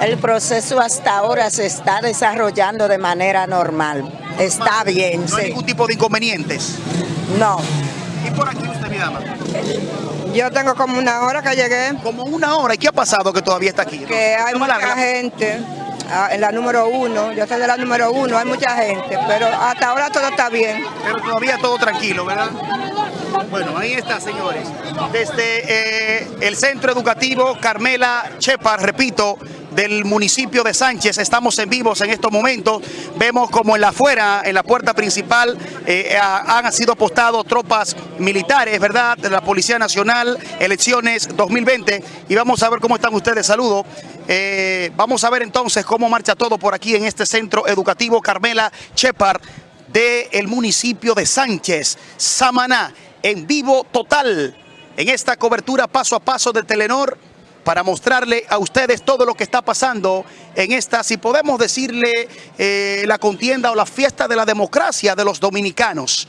El proceso hasta ahora se está desarrollando de manera normal. Está bien, No hay sí. ningún tipo de inconvenientes. No. ¿Y por aquí usted, mi dama? Yo tengo como una hora que llegué, Como una hora. ¿Y qué ha pasado que todavía está aquí? que hay No mucha larga. gente ah, en la número uno. Yo soy de la número uno, hay mucha gente, pero hasta ahora todo está bien. Pero todavía todo tranquilo, ¿verdad? Bueno, ahí está, señores. Desde eh, el Centro Educativo Carmela Chepar, repito, del municipio de Sánchez, estamos en vivos en estos momentos. Vemos como en la afuera, en la puerta principal, eh, ha- han sido apostados tropas militares, ¿verdad? De la Policía Nacional, elecciones 2020. Y vamos a ver cómo están ustedes. Saludos. Eh, vamos a ver entonces cómo marcha todo por aquí en este Centro Educativo Carmela Chepar del municipio de Sánchez, Samaná, en vivo total, en esta cobertura paso a paso de Telenor, para mostrarle a ustedes todo lo que está pasando en esta, si podemos decirle, eh, la contienda o la fiesta de la democracia de los dominicanos.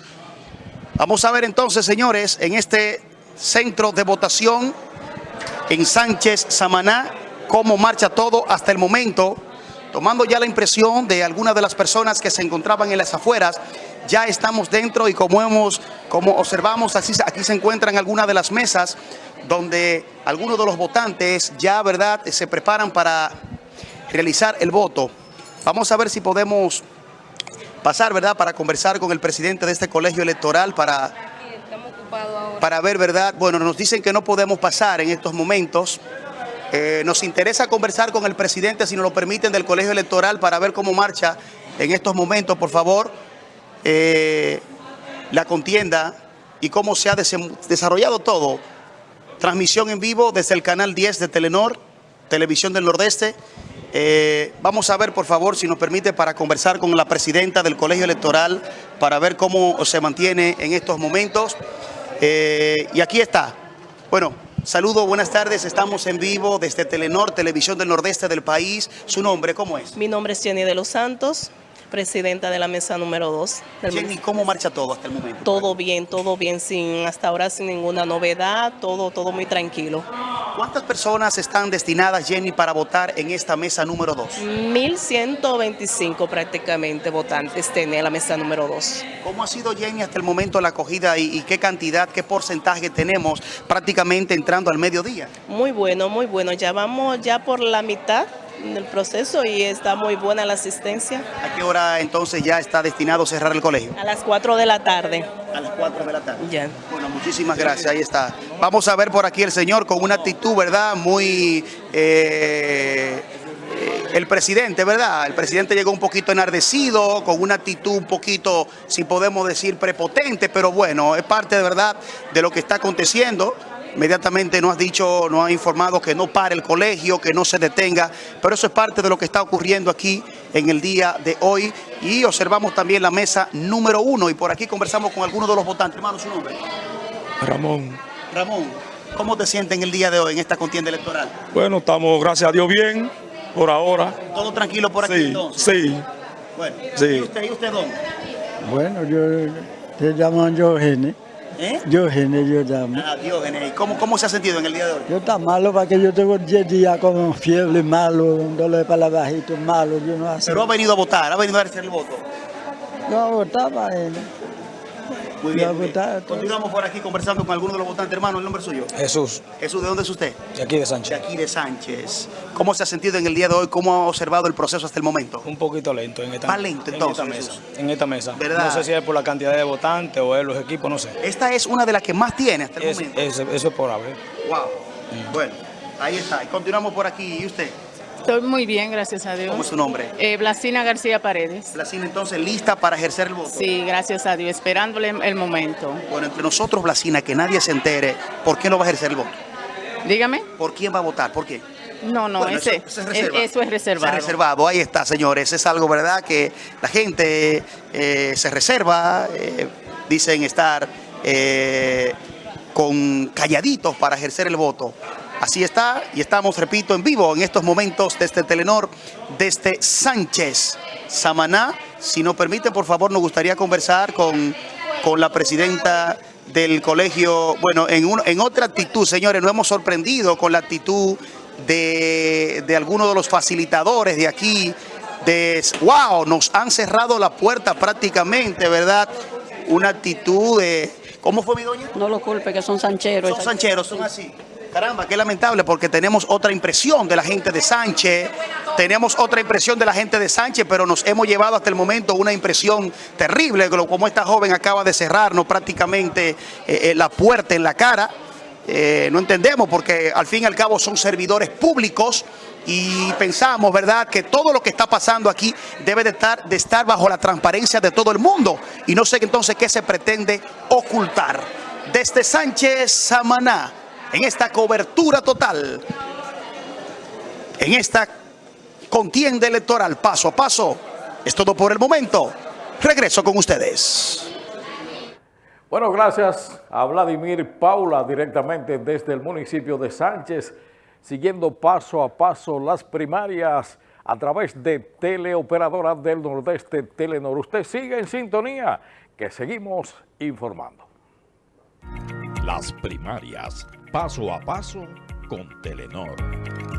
Vamos a ver entonces, señores, en este centro de votación en Sánchez, Samaná, cómo marcha todo hasta el momento, tomando ya la impresión de algunas de las personas que se encontraban en las afueras, ya estamos dentro y como hemos, como observamos, así, aquí se encuentran algunas de las mesas donde algunos de los votantes ya, ¿verdad?, se preparan para realizar el voto. Vamos a ver si podemos pasar, ¿verdad?, para conversar con el presidente de este colegio electoral para para ver, ¿verdad? Bueno, nos dicen que no podemos pasar en estos momentos. Eh, nos interesa conversar con el presidente, si nos lo permiten, del colegio electoral para ver cómo marcha en estos momentos, por favor, eh, la contienda y cómo se ha desarrollado todo. Transmisión en vivo desde el canal 10 de Telenor, Televisión del Nordeste. Eh, vamos a ver, por favor, si nos permite, para conversar con la presidenta del colegio electoral, para ver cómo se mantiene en estos momentos. Eh, y aquí está. Bueno, saludo, buenas tardes. Estamos en vivo desde Telenor, Televisión del Nordeste del país. ¿Su nombre cómo es? Mi nombre es Jenny de los Santos, presidenta de la mesa número 2 del Jenny. ¿cómo marcha todo hasta el momento? Todo bien, todo bien, sin hasta ahora sin ninguna novedad, todo, todo muy tranquilo. ¿Cuántas personas están destinadas, Jenny, para votar en esta mesa número 2? 1125 prácticamente votantes tiene la mesa número 2. ¿Cómo ha sido, Jenny, hasta el momento la acogida y, y qué cantidad, qué porcentaje tenemos prácticamente entrando al mediodía? Muy bueno, muy bueno. Ya vamos ya por la mitad del proceso y está muy buena la asistencia. ¿A qué hora entonces ya está destinado cerrar el colegio? A las 4 de la tarde. A las 4 de la tarde. Ya. Bueno, muchísimas gracias, ahí está. Vamos a ver por aquí el señor con una actitud, ¿verdad? Muy... eh, el presidente, ¿verdad? El presidente llegó un poquito enardecido, con una actitud un poquito, si podemos decir, prepotente, pero bueno, es parte de verdad de lo que está aconteciendo. Inmediatamente nos ha dicho, nos ha informado que no pare el colegio, que no se detenga, pero eso es parte de lo que está ocurriendo aquí en el día de hoy. Y observamos también la mesa número uno y por aquí conversamos con algunos de los votantes. Hermano, su nombre. Ramón. Ramón, ¿cómo te sientes en el día de hoy, en esta contienda electoral? Bueno, estamos, gracias a Dios, bien por ahora. ¿Todo tranquilo por aquí Sí, entonces? sí. Bueno, Sí. ¿y usted, y usted dónde? Bueno, yo te llamo Diógenes. ¿Eh? Diógenes yo llamo. Ah, Diógenes. ¿Y ¿Cómo, ¿Cómo se ha sentido en el día de hoy? Yo está malo para que yo tengo 10 días con fiebre malo, un dolor para la bajito malo, yo no hace. Pero ha venido a votar, ha venido a hacer el voto. No votaba él. Muy bien. muy. Continuamos por aquí conversando con algunos de los votantes. Hermano, ¿el nombre suyo? Jesús, Jesús, ¿de dónde es usted? de aquí de De Sánchez. aquí de Sánchez. ¿Cómo se ha sentido en el día de hoy? ¿Cómo ha observado el proceso hasta el momento? Un poquito lento en esta, Más lento, en entonces, esta mesa. En esta mesa. ¿Verdad? No sé si es por la cantidad de votantes o es los equipos, no sé. Esta es una de las que más tiene hasta el Es- momento. es- eso es por haber. Wow. Bueno, ahí está. Y continuamos por aquí. ¿Y usted? Estoy muy bien, gracias a Dios. ¿Cómo es su nombre? Eh, Blasina García Paredes. Blasina, entonces, lista para ejercer el voto. Sí, gracias a Dios, esperándole el momento. Bueno, entre nosotros, Blasina, que nadie se entere, ¿por qué no va a ejercer el voto? Dígame. ¿Por quién va a votar? ¿Por qué? No, no, Bueno, ese, eso, eso es eh, eso es reservado. Es reservado, ahí está, señores. Es algo, ¿verdad? Que la gente eh, se reserva, eh, dicen estar eh, con calladitos para ejercer el voto. Así está, y estamos, repito, en vivo en estos momentos desde Telenor, desde Sánchez, Samaná. Si nos permite, por favor, nos gustaría conversar con, con la presidenta del colegio. Bueno, en, un- en otra actitud, señores, nos hemos sorprendido con la actitud de, de algunos de los facilitadores de aquí. De, wow, nos han cerrado la puerta prácticamente, ¿verdad? Una actitud de... ¿Cómo fue mi doña? No lo culpe, que son sancheros. Son sancheros, son así. Caramba, qué lamentable porque tenemos otra impresión de la gente de Sánchez, tenemos otra impresión de la gente de Sánchez, pero nos hemos llevado hasta el momento una impresión terrible, como esta joven acaba de cerrarnos prácticamente eh, eh, la puerta en la cara. Eh, no entendemos porque al fin y al cabo son servidores públicos y pensamos, ¿verdad?, que todo lo que está pasando aquí debe de estar, de estar bajo la transparencia de todo el mundo y no sé entonces qué se pretende ocultar. Desde Sánchez Samaná, en esta cobertura total, en esta contienda electoral paso a paso. Es todo por el momento. Regreso con ustedes. Bueno, gracias a Vladimir Paula directamente desde el municipio de Sánchez, siguiendo paso a paso las primarias a través de Teleoperadora del Nordeste Telenor. Usted sigue en sintonía, que seguimos informando. Las primarias, Paso a paso con Telenor.